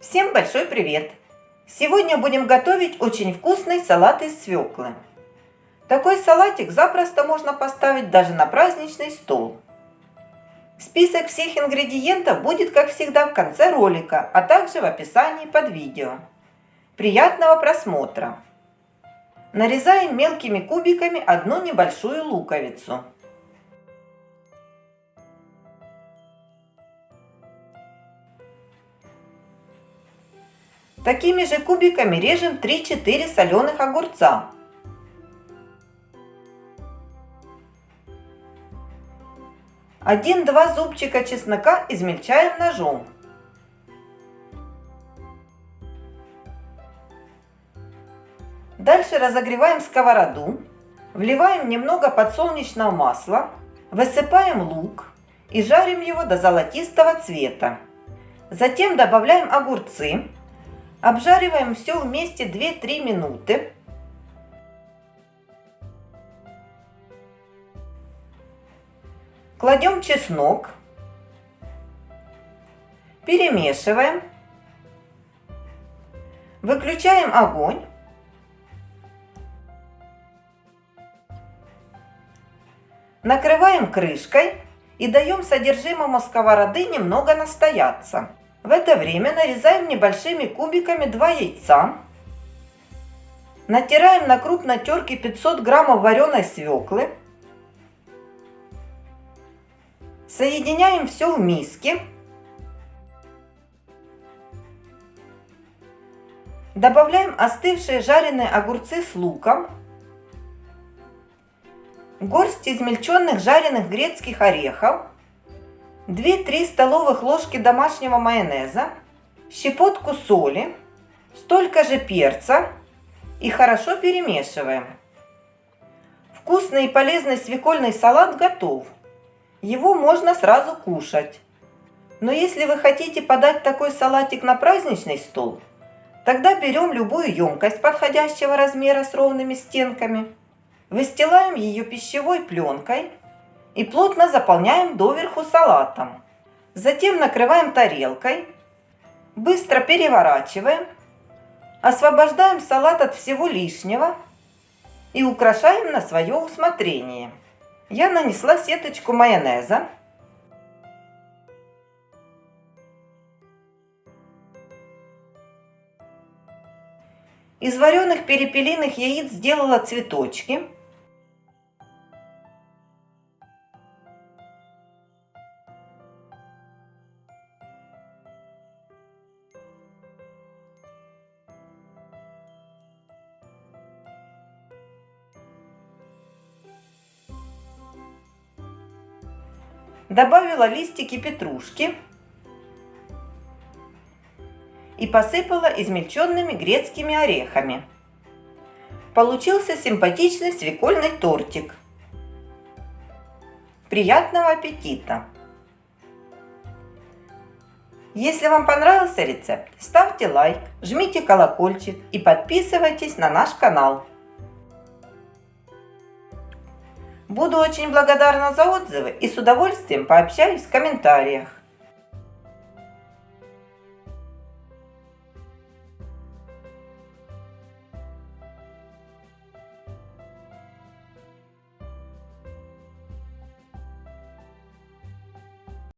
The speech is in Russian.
Всем большой привет! Сегодня будем готовить очень вкусный салат из свеклы. Такой салатик запросто можно поставить даже на праздничный стол. Список всех ингредиентов будет, как всегда, в конце ролика, а также в описании под видео. Приятного просмотра! Нарезаем мелкими кубиками одну небольшую луковицу. Такими же кубиками режем 3-4 соленых огурца. Один-два зубчика чеснока измельчаем ножом. Дальше разогреваем сковороду, вливаем немного подсолнечного масла, высыпаем лук и жарим его до золотистого цвета. Затем добавляем огурцы, обжариваем все вместе 2-3 минуты. Кладем чеснок, перемешиваем, выключаем огонь Накрываем крышкой и даем содержимому сковороды немного настояться. В это время нарезаем небольшими кубиками 2 яйца. Натираем на крупной терке 500 граммов вареной свеклы. Соединяем все в миске. Добавляем остывшие жареные огурцы с луком горсть измельченных жареных грецких орехов, 2-3 столовых ложки домашнего майонеза, щепотку соли, столько же перца и хорошо перемешиваем. Вкусный и полезный свекольный салат готов. Его можно сразу кушать. Но если вы хотите подать такой салатик на праздничный стол, тогда берем любую емкость подходящего размера с ровными стенками – Выстилаем ее пищевой пленкой и плотно заполняем доверху салатом. Затем накрываем тарелкой, быстро переворачиваем, освобождаем салат от всего лишнего и украшаем на свое усмотрение. Я нанесла сеточку майонеза. Из вареных перепелиных яиц сделала цветочки. Добавила листики петрушки и посыпала измельченными грецкими орехами. Получился симпатичный свекольный тортик. Приятного аппетита! Если вам понравился рецепт, ставьте лайк, жмите колокольчик и подписывайтесь на наш канал. Буду очень благодарна за отзывы и с удовольствием пообщаюсь в комментариях.